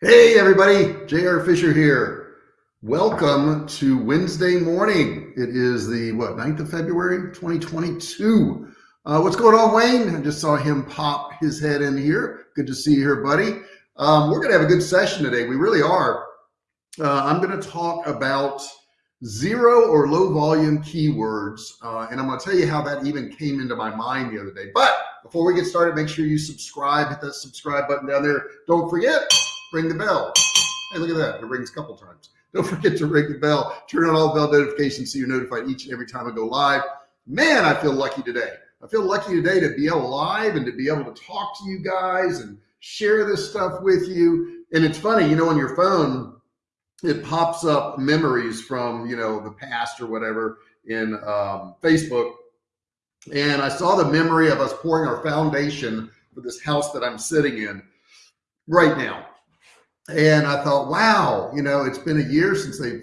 Hey everybody, JR Fisher here. Welcome to Wednesday morning. It is the, what, 9th of February, 2022. Uh, what's going on, Wayne? I just saw him pop his head in here. Good to see you here, buddy. Um, we're gonna have a good session today. We really are. Uh, I'm gonna talk about zero or low volume keywords. Uh, and I'm gonna tell you how that even came into my mind the other day. But before we get started, make sure you subscribe, hit that subscribe button down there. Don't forget, ring the bell. Hey, look at that. It rings a couple times. Don't forget to ring the bell, turn on all bell notifications so you're notified each and every time I go live. Man, I feel lucky today. I feel lucky today to be alive and to be able to talk to you guys and share this stuff with you. And it's funny, you know, on your phone, it pops up memories from, you know, the past or whatever in um, Facebook. And I saw the memory of us pouring our foundation for this house that I'm sitting in right now. And I thought, wow, you know, it's been a year since they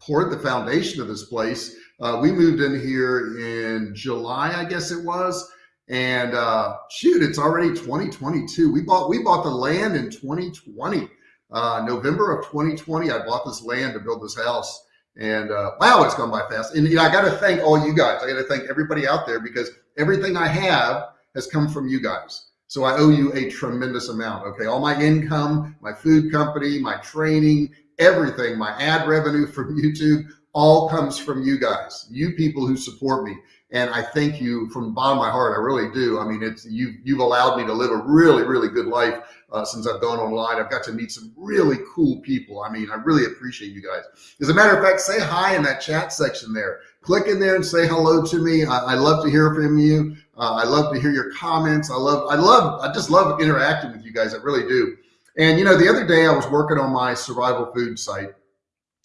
poured the foundation of this place. Uh, we moved in here in July, I guess it was. And uh, shoot, it's already 2022. We bought we bought the land in 2020, uh, November of 2020. I bought this land to build this house, and uh, wow, it's gone by fast. And you know, I got to thank all you guys. I got to thank everybody out there because everything I have has come from you guys. So I owe you a tremendous amount. Okay. All my income, my food company, my training, everything, my ad revenue from YouTube, all comes from you guys, you people who support me. And I thank you from the bottom of my heart. I really do. I mean, it's you, you've allowed me to live a really, really good life uh, since I've gone online. I've got to meet some really cool people. I mean, I really appreciate you guys. As a matter of fact, say hi in that chat section there. Click in there and say hello to me. I, I love to hear from you. Uh, I love to hear your comments. I love, I love, I just love interacting with you guys. I really do. And you know, the other day I was working on my survival food site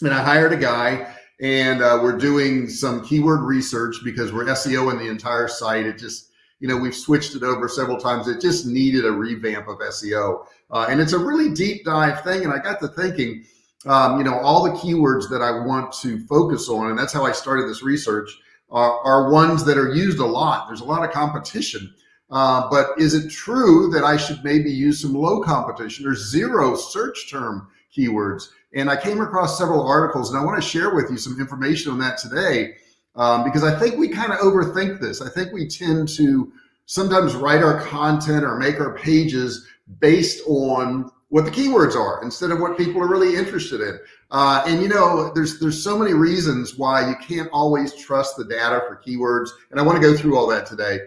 and I hired a guy and uh, we're doing some keyword research because we're SEO in the entire site. It just, you know, we've switched it over several times. It just needed a revamp of SEO. Uh, and it's a really deep dive thing. And I got to thinking, um, you know, all the keywords that I want to focus on, and that's how I started this research, are, are ones that are used a lot. There's a lot of competition. Uh, but is it true that I should maybe use some low competition or zero search term keywords? And I came across several articles and I want to share with you some information on that today um, because I think we kind of overthink this. I think we tend to sometimes write our content or make our pages based on what the keywords are instead of what people are really interested in. Uh, and you know, there's there's so many reasons why you can't always trust the data for keywords. And I want to go through all that today.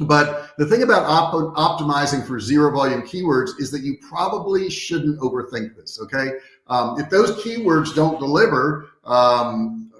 But the thing about op optimizing for zero volume keywords is that you probably shouldn't overthink this. Okay. Um, if those keywords don't deliver, um,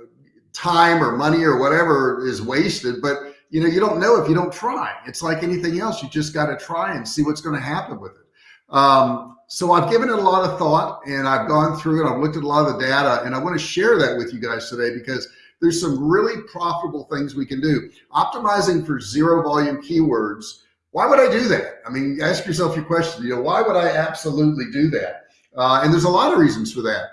time or money or whatever is wasted, but you know, you don't know if you don't try. It's like anything else. You just got to try and see what's going to happen with it. Um, so I've given it a lot of thought and I've gone through it. I've looked at a lot of the data and I want to share that with you guys today because there's some really profitable things we can do. Optimizing for zero volume keywords. Why would I do that? I mean, ask yourself your question, you know, why would I absolutely do that? Uh, and there's a lot of reasons for that.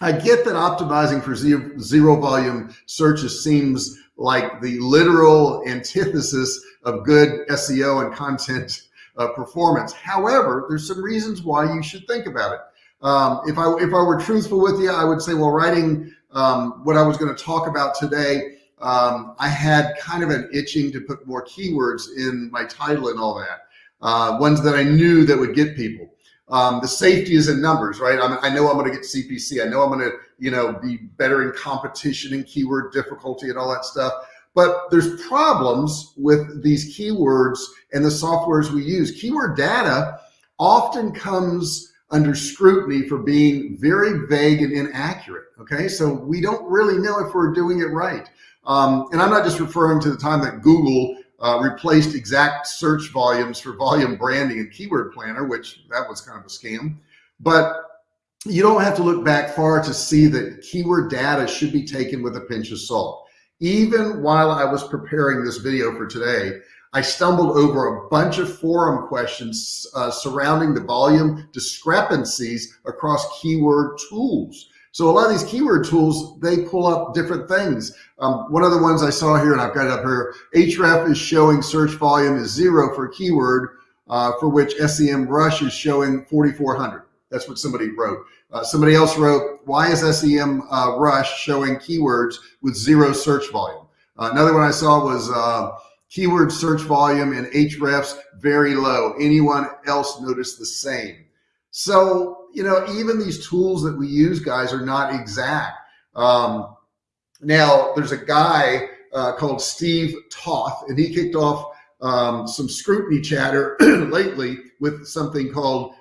I get that optimizing for zero, zero volume searches seems like the literal antithesis of good SEO and content uh, performance. However, there's some reasons why you should think about it. Um, if I if I were truthful with you, I would say, well, writing um, what I was going to talk about today, um, I had kind of an itching to put more keywords in my title and all that, uh, ones that I knew that would get people. Um, the safety is in numbers, right? I'm, i know I'm going to get CPC. I know I'm going to, you know, be better in competition and keyword difficulty and all that stuff. But there's problems with these keywords and the softwares we use. Keyword data often comes under scrutiny for being very vague and inaccurate. Okay, so we don't really know if we're doing it right. Um, and I'm not just referring to the time that Google uh, replaced exact search volumes for volume branding and keyword planner, which that was kind of a scam. But you don't have to look back far to see that keyword data should be taken with a pinch of salt. Even while I was preparing this video for today, I stumbled over a bunch of forum questions uh, surrounding the volume discrepancies across keyword tools. So a lot of these keyword tools, they pull up different things. Um, one of the ones I saw here, and I've got it up here, Ahrefs is showing search volume is zero for keyword, uh, for which SEMrush is showing 4,400. That's what somebody wrote. Uh, somebody else wrote, why is SEM uh, Rush showing keywords with zero search volume? Uh, another one I saw was uh, keyword search volume in hrefs very low. Anyone else notice the same? So, you know, even these tools that we use, guys, are not exact. Um, now, there's a guy uh, called Steve Toth, and he kicked off um, some scrutiny chatter lately with something called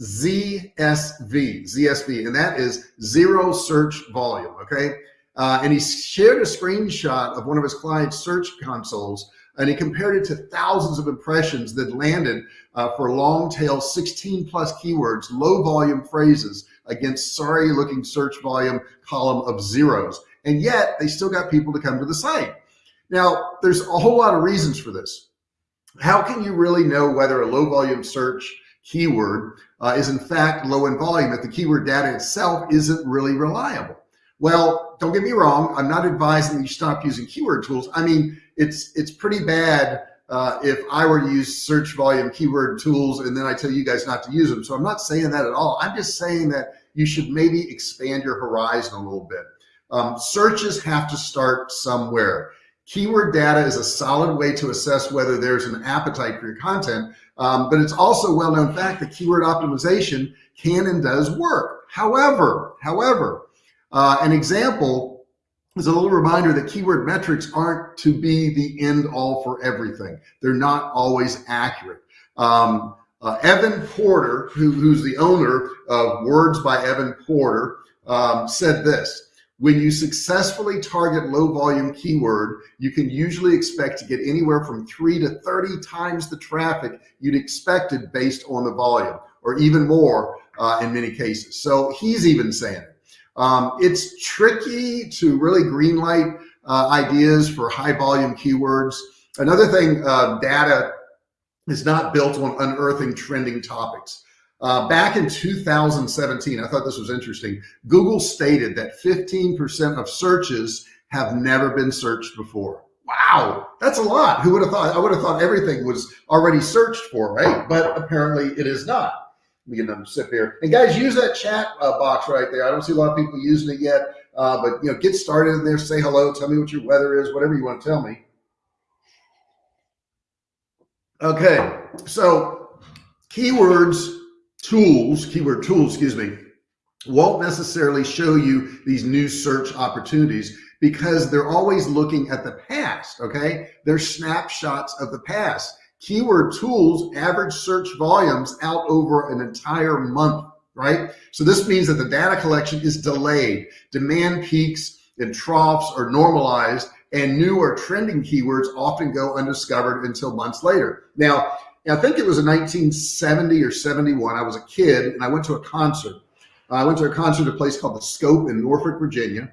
ZSV, ZSV, and that is zero search volume. Okay. Uh, and he shared a screenshot of one of his clients' search consoles and he compared it to thousands of impressions that landed uh, for long tail 16 plus keywords, low volume phrases against sorry looking search volume column of zeros. And yet they still got people to come to the site. Now, there's a whole lot of reasons for this. How can you really know whether a low volume search keyword uh, is in fact low in volume if the keyword data itself isn't really reliable? Well, don't get me wrong. I'm not advising you stop using keyword tools. I mean, it's it's pretty bad uh, if I were to use search volume keyword tools and then I tell you guys not to use them. So I'm not saying that at all. I'm just saying that you should maybe expand your horizon a little bit. Um, searches have to start somewhere. Keyword data is a solid way to assess whether there's an appetite for your content, um, but it's also well-known fact that keyword optimization can and does work. However, however, uh, an example is a little reminder that keyword metrics aren't to be the end all for everything. They're not always accurate. Um, uh, Evan Porter, who, who's the owner of Words by Evan Porter, um, said this, when you successfully target low volume keyword, you can usually expect to get anywhere from three to 30 times the traffic you'd expected based on the volume or even more uh, in many cases. So he's even saying it. Um, it's tricky to really greenlight uh, ideas for high volume keywords. Another thing, uh, data is not built on unearthing trending topics. Uh, back in 2017, I thought this was interesting. Google stated that 15% of searches have never been searched before. Wow, that's a lot. Who would have thought? I would have thought everything was already searched for, right? But apparently it is not. Let me get another sip here. And guys, use that chat uh, box right there. I don't see a lot of people using it yet, uh, but you know, get started in there. Say hello. Tell me what your weather is. Whatever you want to tell me. Okay, so keywords, tools, keyword tools, excuse me, won't necessarily show you these new search opportunities because they're always looking at the past. Okay, they're snapshots of the past. Keyword tools average search volumes out over an entire month, right? So this means that the data collection is delayed. Demand peaks and troughs are normalized and new or trending keywords often go undiscovered until months later. Now, I think it was in 1970 or 71. I was a kid and I went to a concert. I went to a concert at a place called the Scope in Norfolk, Virginia.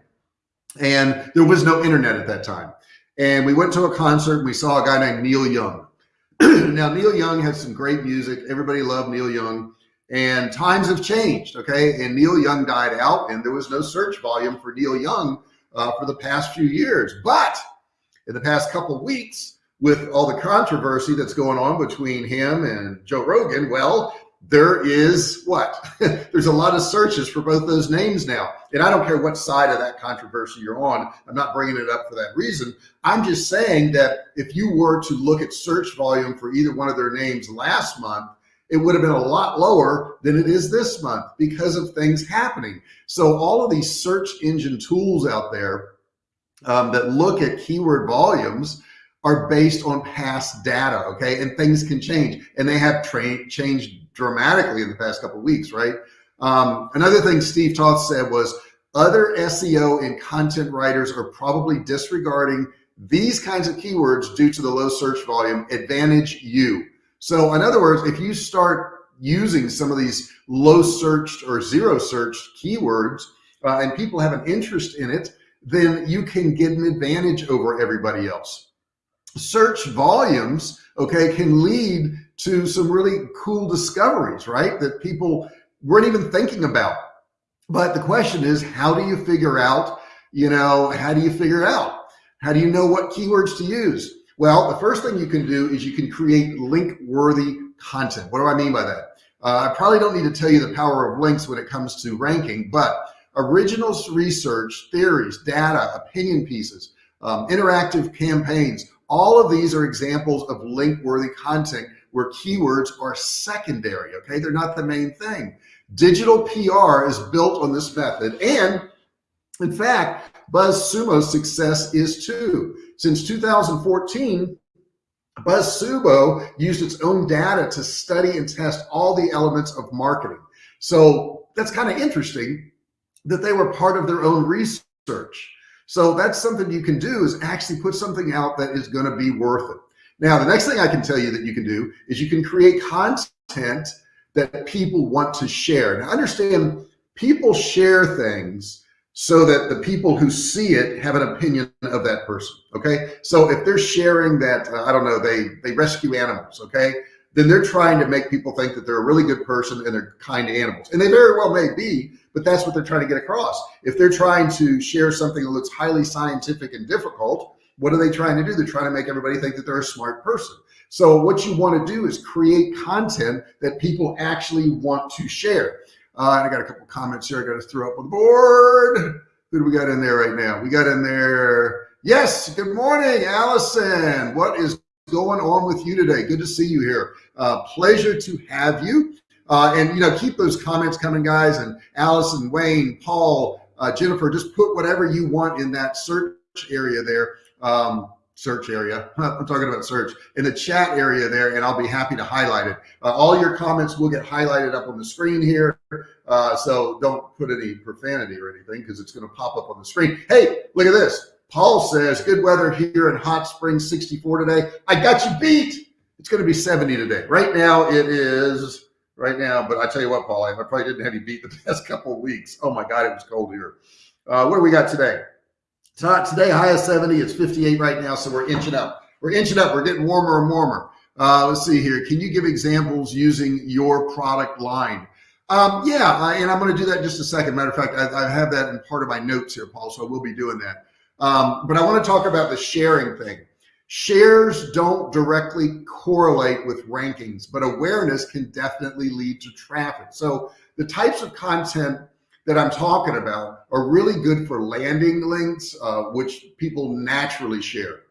And there was no internet at that time. And we went to a concert and we saw a guy named Neil Young. now, Neil Young has some great music. Everybody loved Neil Young. And times have changed, okay? And Neil Young died out, and there was no search volume for Neil Young uh, for the past few years. But in the past couple weeks, with all the controversy that's going on between him and Joe Rogan, well, there is what? There's a lot of searches for both those names now. And I don't care what side of that controversy you're on. I'm not bringing it up for that reason. I'm just saying that if you were to look at search volume for either one of their names last month, it would have been a lot lower than it is this month because of things happening. So all of these search engine tools out there um, that look at keyword volumes are based on past data, okay? And things can change and they have changed dramatically in the past couple of weeks, right? Um, another thing Steve Toth said was other SEO and content writers are probably disregarding these kinds of keywords due to the low search volume advantage you. So in other words, if you start using some of these low searched or zero searched keywords uh, and people have an interest in it, then you can get an advantage over everybody else. Search volumes, okay, can lead to some really cool discoveries, right? That people weren't even thinking about. But the question is, how do you figure out, you know, how do you figure out? How do you know what keywords to use? Well, the first thing you can do is you can create link worthy content. What do I mean by that? Uh, I probably don't need to tell you the power of links when it comes to ranking, but originals research, theories, data, opinion pieces, um, interactive campaigns, all of these are examples of link-worthy content where keywords are secondary, okay? They're not the main thing. Digital PR is built on this method. And in fact, BuzzSumo's success is too. Since 2014, BuzzSumo used its own data to study and test all the elements of marketing. So that's kind of interesting that they were part of their own research. So that's something you can do is actually put something out that is going to be worth it. Now, the next thing I can tell you that you can do is you can create content that people want to share. Now understand people share things so that the people who see it have an opinion of that person. Okay. So if they're sharing that, uh, I don't know, they, they rescue animals. Okay. Then they're trying to make people think that they're a really good person and they're kind to animals. And they very well may be, but that's what they're trying to get across. If they're trying to share something that's highly scientific and difficult, what are they trying to do? They're trying to make everybody think that they're a smart person. So what you want to do is create content that people actually want to share. Uh, and I got a couple comments here I got to throw up on the board. Who do we got in there right now? We got in there. Yes. Good morning, Allison. What is going on with you today? Good to see you here. Uh, pleasure to have you. Uh, and, you know, keep those comments coming, guys. And Allison, Wayne, Paul, uh, Jennifer, just put whatever you want in that search area there um, search area. I'm talking about search in the chat area there, and I'll be happy to highlight it. Uh, all your comments will get highlighted up on the screen here. Uh, so don't put any profanity or anything because it's going to pop up on the screen. Hey, look at this. Paul says good weather here in Hot Springs 64 today. I got you beat. It's going to be 70 today. Right now it is right now, but I tell you what, Paul, I probably didn't have you beat the past couple of weeks. Oh my God, it was cold here. Uh, what do we got today? Today, high of 70, it's 58 right now, so we're inching up. We're inching up, we're getting warmer and warmer. Uh, let's see here. Can you give examples using your product line? Um, yeah, I, and I'm going to do that in just a second. Matter of fact, I, I, have that in part of my notes here, Paul, so I will be doing that. Um, but I want to talk about the sharing thing. Shares don't directly correlate with rankings, but awareness can definitely lead to traffic. So the types of content that I'm talking about are really good for landing links, uh, which people naturally share.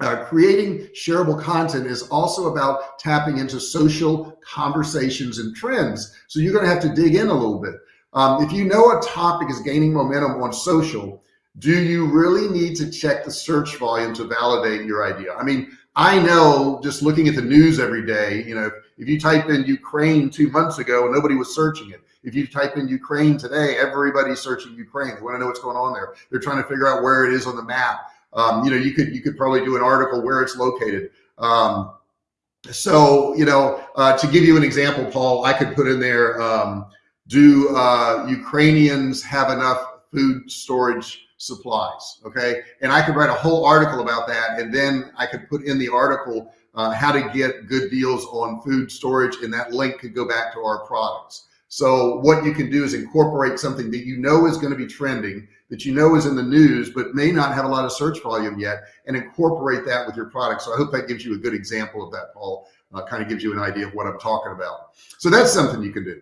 Uh, creating shareable content is also about tapping into social conversations and trends. So you're going to have to dig in a little bit. Um, if you know a topic is gaining momentum on social, do you really need to check the search volume to validate your idea? I mean, I know just looking at the news every day, you know, if you type in Ukraine two months ago, nobody was searching it. If you type in Ukraine today, everybody's searching Ukraine. They want to know what's going on there. They're trying to figure out where it is on the map. Um, you know, you could you could probably do an article where it's located. Um, so, you know, uh, to give you an example, Paul, I could put in there, um, do uh, Ukrainians have enough food storage supplies? Okay. And I could write a whole article about that. And then I could put in the article uh, how to get good deals on food storage. And that link could go back to our products. So what you can do is incorporate something that you know is going to be trending, that you know is in the news, but may not have a lot of search volume yet, and incorporate that with your product. So I hope that gives you a good example of that, Paul. Uh, kind of gives you an idea of what I'm talking about. So that's something you can do.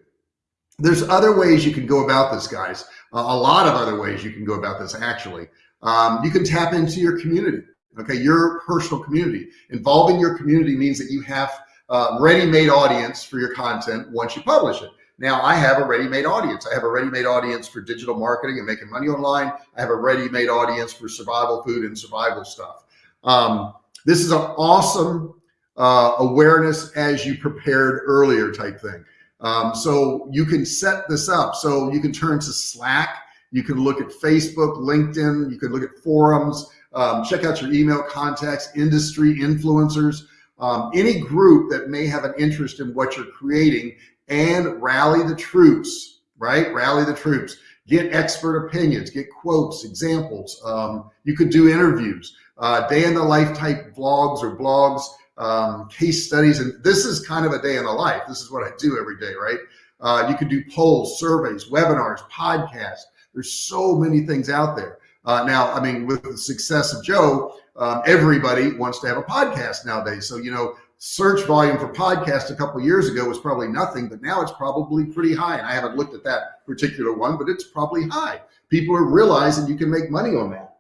There's other ways you can go about this, guys. A lot of other ways you can go about this, actually. Um, you can tap into your community, okay, your personal community. Involving your community means that you have uh, ready-made audience for your content once you publish it. Now I have a ready-made audience. I have a ready-made audience for digital marketing and making money online. I have a ready-made audience for survival food and survival stuff. Um, this is an awesome uh, awareness as you prepared earlier type thing. Um, so you can set this up. So you can turn to Slack. You can look at Facebook, LinkedIn. You can look at forums. Um, check out your email contacts, industry influencers, um, any group that may have an interest in what you're creating and rally the troops, right? Rally the troops, get expert opinions, get quotes, examples. Um, you could do interviews, uh, day in the life type vlogs or blogs, um, case studies. And this is kind of a day in the life. This is what I do every day, right? Uh, you can do polls, surveys, webinars, podcasts. There's so many things out there. Uh, now, I mean, with the success of Joe, um, everybody wants to have a podcast nowadays. So, you know, search volume for podcasts a couple years ago was probably nothing, but now it's probably pretty high. And I haven't looked at that particular one, but it's probably high. People are realizing you can make money on that.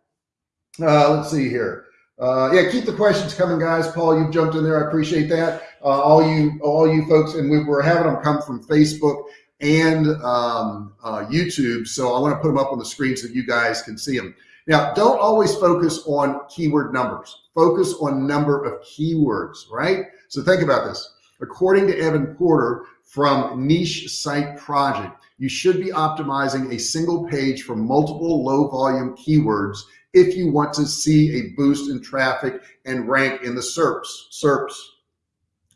Uh, let's see here. Uh, yeah, keep the questions coming, guys. Paul, you've jumped in there. I appreciate that. Uh, all you, all you folks, and we were having them come from Facebook and um, uh, YouTube. So I want to put them up on the screen so you guys can see them. Now, don't always focus on keyword numbers. Focus on number of keywords, right? So think about this. According to Evan Porter from Niche Site Project, you should be optimizing a single page for multiple low volume keywords if you want to see a boost in traffic and rank in the SERPs, SERPs,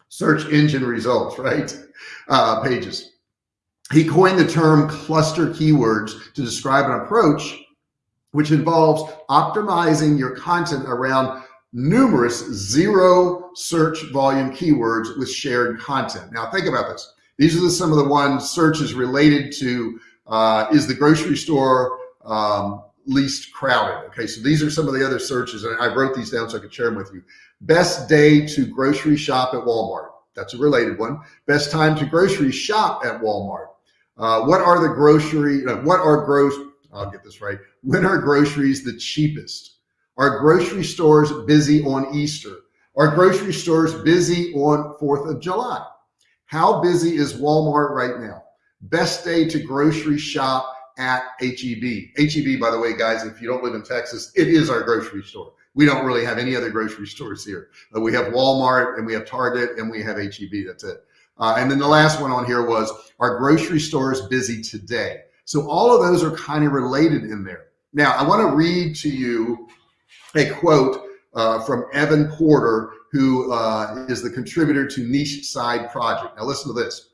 search engine results, right? Uh, pages. He coined the term cluster keywords to describe an approach which involves optimizing your content around numerous zero search volume keywords with shared content. Now think about this. These are the, some of the ones searches related to, uh, is the grocery store um, least crowded? Okay, so these are some of the other searches and I wrote these down so I could share them with you. Best day to grocery shop at Walmart. That's a related one. Best time to grocery shop at Walmart. Uh, what are the grocery, uh, what are gross, I'll get this right. When are groceries the cheapest? Are grocery stores busy on Easter? Are grocery stores busy on 4th of July? How busy is Walmart right now? Best day to grocery shop at HEB. HEB, by the way, guys, if you don't live in Texas, it is our grocery store. We don't really have any other grocery stores here. Uh, we have Walmart and we have Target and we have HEB. That's it. Uh, and then the last one on here was, our grocery stores busy today? So all of those are kind of related in there. Now, I want to read to you a quote uh, from Evan Porter, who uh, is the contributor to Niche Site Project. Now listen to this.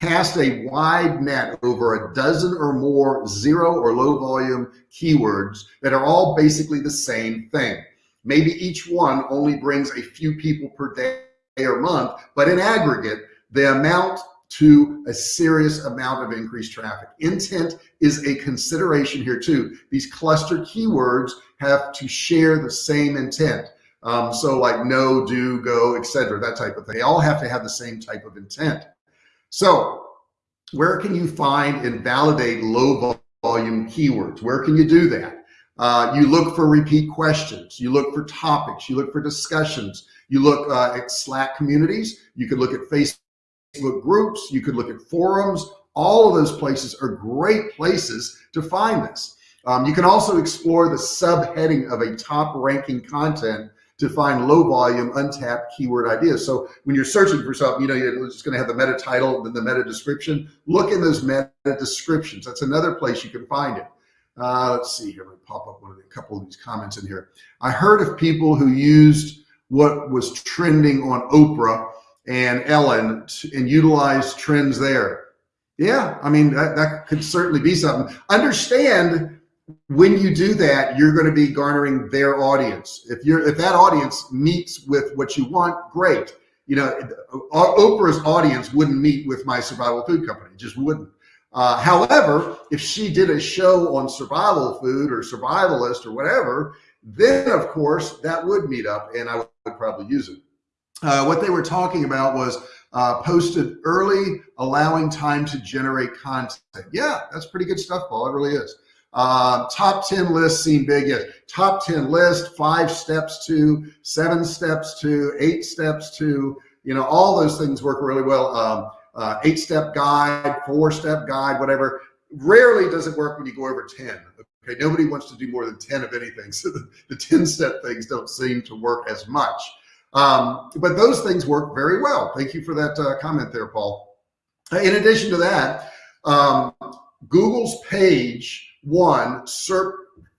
Cast a wide net over a dozen or more zero or low volume keywords that are all basically the same thing. Maybe each one only brings a few people per day or month, but in aggregate, they amount to a serious amount of increased traffic. Intent is a consideration here too. These cluster keywords have to share the same intent. Um, so like know, do, go, etc. that type of thing. They all have to have the same type of intent. So where can you find and validate low volume keywords? Where can you do that? Uh, you look for repeat questions. You look for topics. You look for discussions. You look uh, at Slack communities. You could look at Facebook groups. You could look at forums. All of those places are great places to find this. Um, you can also explore the subheading of a top ranking content to find low volume, untapped keyword ideas. So when you're searching for something, you know, you're just going to have the meta title, then the meta description. Look in those meta descriptions. That's another place you can find it. Uh, let's see here. Let me pop up one of the, a couple of these comments in here. I heard of people who used what was trending on Oprah and Ellen and utilized trends there. Yeah, I mean, that, that could certainly be something. Understand when you do that, you're going to be garnering their audience. If you're, if that audience meets with what you want, great. You know, Oprah's audience wouldn't meet with my survival food company, just wouldn't. Uh, however, if she did a show on survival food or survivalist or whatever, then of course that would meet up and I would probably use it. Uh, what they were talking about was uh, posted early, allowing time to generate content. Yeah, that's pretty good stuff, Paul. It really is. Uh, top 10 lists seem big. Yes. Top 10 list, five steps to, seven steps to, eight steps to, you know, all those things work really well. Um, uh, eight step guide, four step guide, whatever. Rarely does it work when you go over 10. Okay. Nobody wants to do more than 10 of anything. So the, the 10 step things don't seem to work as much. Um, but those things work very well. Thank you for that uh, comment there, Paul. In addition to that, um, Google's page one, SERP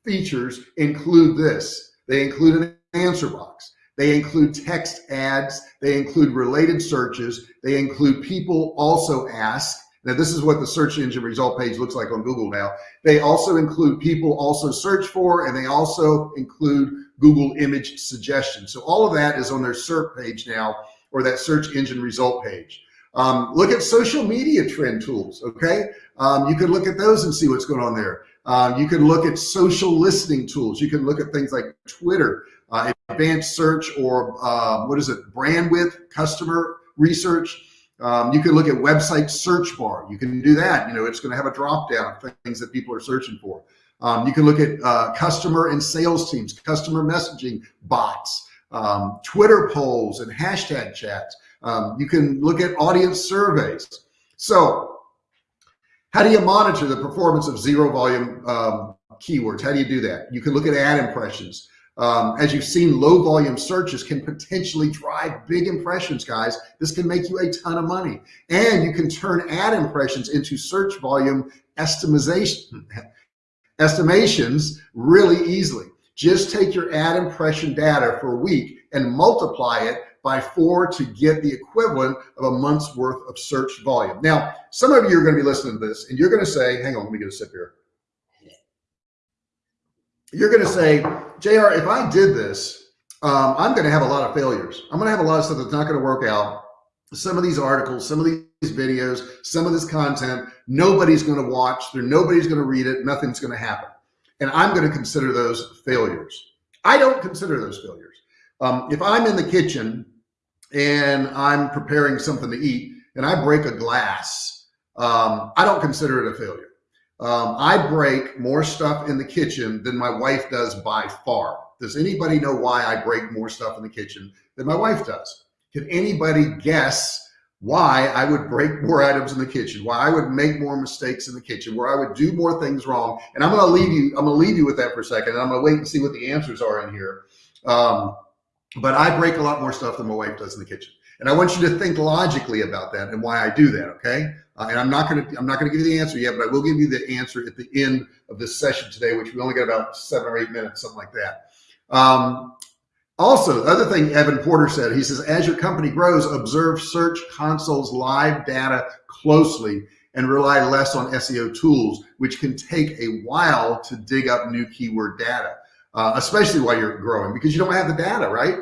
features include this. They include an answer box. They include text ads. They include related searches. They include people also ask. Now, this is what the search engine result page looks like on Google now. They also include people also search for, and they also include Google image suggestions. So all of that is on their SERP page now, or that search engine result page. Um, look at social media trend tools, okay? Um, you could look at those and see what's going on there. Uh, you can look at social listening tools. You can look at things like Twitter, uh, advanced search, or uh, what is it, Brandwatch, customer research. Um, you can look at website search bar. You can do that. You know, it's going to have a drop down of things that people are searching for. Um, you can look at uh, customer and sales teams, customer messaging bots, um, Twitter polls and hashtag chats. Um, you can look at audience surveys. So how do you monitor the performance of zero volume um, keywords? How do you do that? You can look at ad impressions. Um, as you've seen, low volume searches can potentially drive big impressions, guys. This can make you a ton of money. And you can turn ad impressions into search volume estimation, estimations really easily. Just take your ad impression data for a week and multiply it by four to get the equivalent of a month's worth of search volume. Now, some of you are going to be listening to this and you're going to say, hang on, let me get a sip here you're going to say, JR, if I did this, um, I'm going to have a lot of failures. I'm going to have a lot of stuff that's not going to work out. Some of these articles, some of these videos, some of this content, nobody's going to watch. There, nobody's going to read it. Nothing's going to happen. And I'm going to consider those failures. I don't consider those failures. Um, if I'm in the kitchen and I'm preparing something to eat and I break a glass, um, I don't consider it a failure. Um, I break more stuff in the kitchen than my wife does by far. Does anybody know why I break more stuff in the kitchen than my wife does? Can anybody guess why I would break more items in the kitchen, why I would make more mistakes in the kitchen, where I would do more things wrong? And I'm going to leave you, I'm going to leave you with that for a second. And I'm going to wait and see what the answers are in here. Um, but I break a lot more stuff than my wife does in the kitchen. And I want you to think logically about that and why I do that. Okay. Uh, and I'm not going to, I'm not going to give you the answer yet, but I will give you the answer at the end of this session today, which we only got about seven or eight minutes, something like that. Um, also, the other thing Evan Porter said, he says, as your company grows, observe Search Console's live data closely and rely less on SEO tools, which can take a while to dig up new keyword data, uh, especially while you're growing because you don't have the data, right?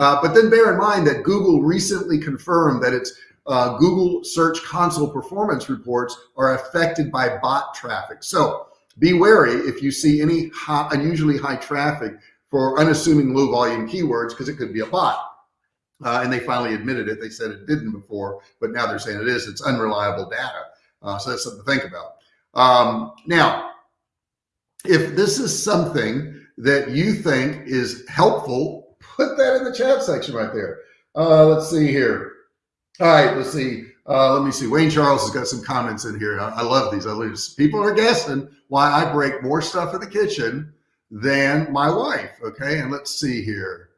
Uh, but then bear in mind that Google recently confirmed that its uh, Google Search Console performance reports are affected by bot traffic. So be wary if you see any high, unusually high traffic for unassuming low volume keywords because it could be a bot. Uh, and they finally admitted it. They said it didn't before, but now they're saying it is. It's unreliable data. Uh, so that's something to think about. Um, now, if this is something that you think is helpful put that in the chat section right there. Uh, let's see here. All right, let's see. Uh, let me see. Wayne Charles has got some comments in here. I, I love these. I love these. People are guessing why I break more stuff in the kitchen than my wife. Okay, and let's see here.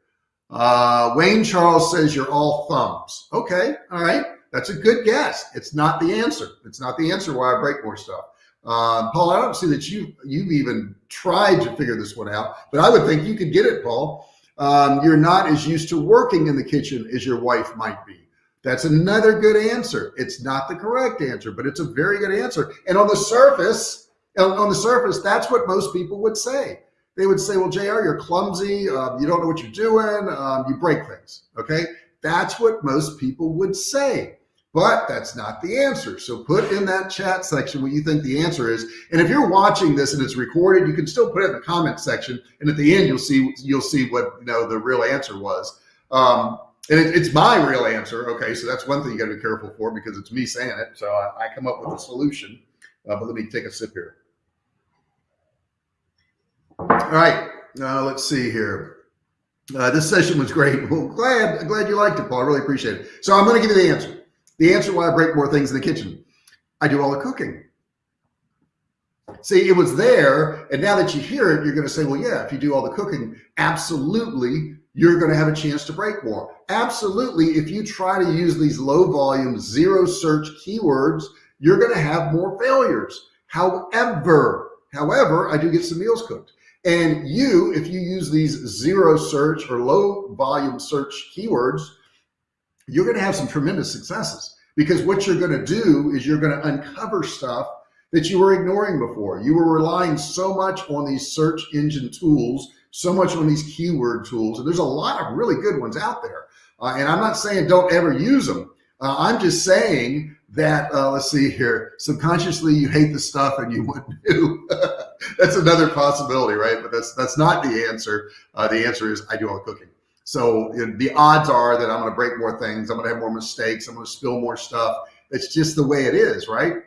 Uh, Wayne Charles says you're all thumbs. Okay, all right. That's a good guess. It's not the answer. It's not the answer why I break more stuff. Uh, Paul, I don't see that you you've even tried to figure this one out, but I would think you could get it, Paul um, you're not as used to working in the kitchen as your wife might be. That's another good answer. It's not the correct answer, but it's a very good answer. And on the surface, on the surface, that's what most people would say. They would say, well, JR, you're clumsy. Um, you don't know what you're doing. Um, you break things. Okay. That's what most people would say but that's not the answer. So put in that chat section what you think the answer is. And if you're watching this and it's recorded, you can still put it in the comment section. And at the end, you'll see, you'll see what, you know, the real answer was. Um, and it, it's my real answer. Okay. So that's one thing you gotta be careful for because it's me saying it. So I, I come up with a solution, uh, but let me take a sip here. All right. Uh, let's see here. Uh, this session was great. Well, glad, glad you liked it, Paul. I really appreciate it. So I'm going to give you the answer. The answer why I break more things in the kitchen. I do all the cooking. See, it was there. And now that you hear it, you're going to say, well, yeah, if you do all the cooking, absolutely, you're going to have a chance to break more. Absolutely. If you try to use these low volume, zero search keywords, you're going to have more failures. However, however, I do get some meals cooked. And you, if you use these zero search or low volume search keywords, you're going to have some tremendous successes because what you're going to do is you're going to uncover stuff that you were ignoring before. You were relying so much on these search engine tools, so much on these keyword tools. And there's a lot of really good ones out there. Uh, and I'm not saying don't ever use them. Uh, I'm just saying that, uh, let's see here, subconsciously you hate the stuff and you wouldn't do. that's another possibility, right? But that's that's not the answer. Uh, the answer is I do all the cooking. So the odds are that I'm going to break more things. I'm going to have more mistakes. I'm going to spill more stuff. It's just the way it is, right?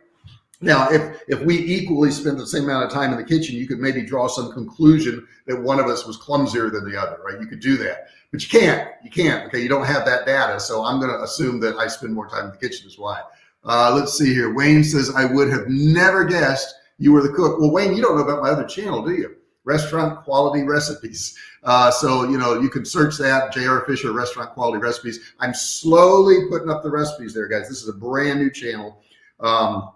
Now, if if we equally spend the same amount of time in the kitchen, you could maybe draw some conclusion that one of us was clumsier than the other, right? You could do that, but you can't. You can't. Okay, you don't have that data, so I'm going to assume that I spend more time in the kitchen is why. Uh, let's see here. Wayne says I would have never guessed you were the cook. Well, Wayne, you don't know about my other channel, do you? Restaurant quality recipes. Uh, so you know you can search that JR Fisher Restaurant Quality Recipes. I'm slowly putting up the recipes there, guys. This is a brand new channel. Um,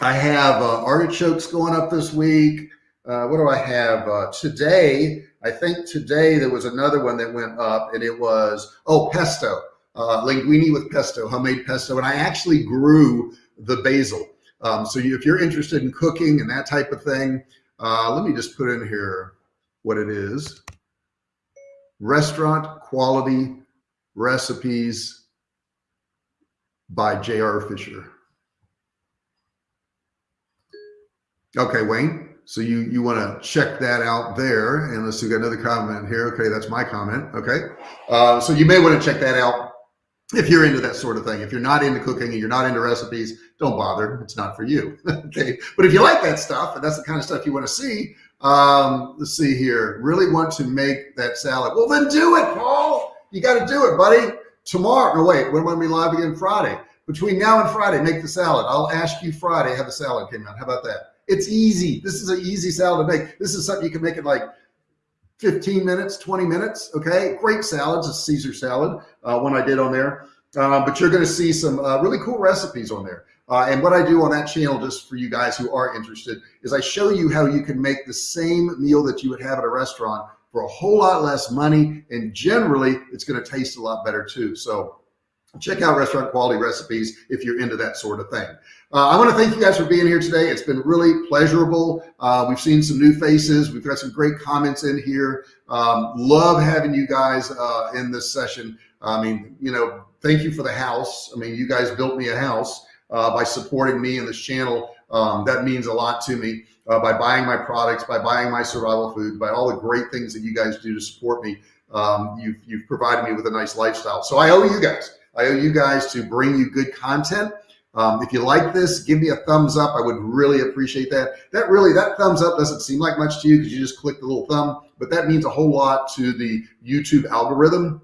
I have uh, artichokes going up this week. Uh, what do I have uh, today? I think today there was another one that went up, and it was oh pesto, uh, linguine with pesto, homemade pesto, and I actually grew the basil. Um, so you, if you're interested in cooking and that type of thing, uh, let me just put in here what it is: restaurant quality recipes by J.R. Fisher. Okay, Wayne. So you you want to check that out there, and let's see, we got another comment here. Okay, that's my comment. Okay, uh, so you may want to check that out if you're into that sort of thing. If you're not into cooking and you're not into recipes, don't bother. It's not for you. okay, but if you like that stuff and that's the kind of stuff you want to see, um, let's see here. Really want to make that salad? Well, then do it, Paul. You got to do it, buddy. Tomorrow. No, wait. When am I be live again? Friday. Between now and Friday, make the salad. I'll ask you Friday how the salad came out. How about that? It's easy. This is an easy salad to make. This is something you can make in like 15 minutes, 20 minutes. Okay. Great salads. A Caesar salad, uh, one I did on there. Uh, but you're going to see some uh, really cool recipes on there. Uh, and what I do on that channel, just for you guys who are interested, is I show you how you can make the same meal that you would have at a restaurant for a whole lot less money. And generally, it's going to taste a lot better too. So check out restaurant quality recipes if you're into that sort of thing. Uh, I want to thank you guys for being here today. It's been really pleasurable. Uh, we've seen some new faces. We've got some great comments in here. Um, love having you guys uh, in this session. I mean, you know, thank you for the house. I mean, you guys built me a house uh, by supporting me and this channel. Um, that means a lot to me uh, by buying my products, by buying my survival food, by all the great things that you guys do to support me. Um, you've, you've provided me with a nice lifestyle. So I owe you guys. I owe you guys to bring you good content. Um, if you like this, give me a thumbs up. I would really appreciate that. That really, that thumbs up doesn't seem like much to you because you just click the little thumb, but that means a whole lot to the YouTube algorithm.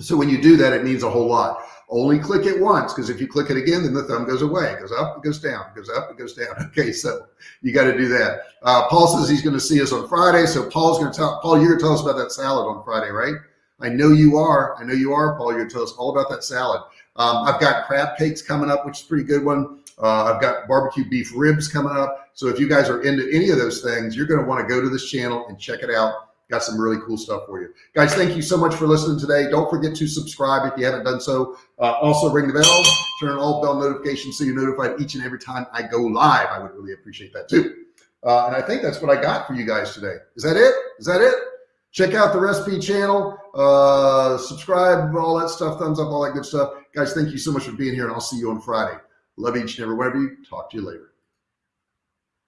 So when you do that, it means a whole lot. Only click it once because if you click it again, then the thumb goes away. It goes up, it goes down, it goes up, it goes down. Okay, so you got to do that. Uh, Paul says he's going to see us on Friday. So Paul's going to tell, Paul, you're going to tell us about that salad on Friday, right? I know you are. I know you are, Paul. You're going to tell us all about that salad. Um, I've got crab cakes coming up, which is a pretty good one. Uh, I've got barbecue beef ribs coming up. So if you guys are into any of those things, you're going to want to go to this channel and check it out. Got some really cool stuff for you. Guys, thank you so much for listening today. Don't forget to subscribe if you haven't done so. Uh, also ring the bell, turn on all bell notifications so you're notified each and every time I go live. I would really appreciate that too. Uh, and I think that's what I got for you guys today. Is that it? Is that it? Check out the recipe channel, uh, subscribe, all that stuff, thumbs up, all that good stuff. Guys, thank you so much for being here, and I'll see you on Friday. Love each and every one of you. Talk to you later.